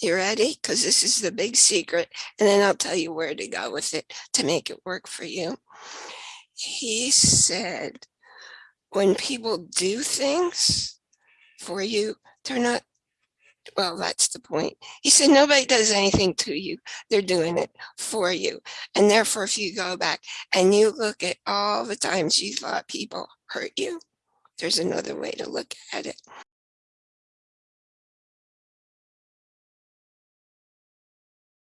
You ready? Because this is the big secret, and then I'll tell you where to go with it to make it work for you. He said, when people do things for you, they're not, well, that's the point. He said, nobody does anything to you. They're doing it for you. And therefore, if you go back and you look at all the times you thought people hurt you, there's another way to look at it.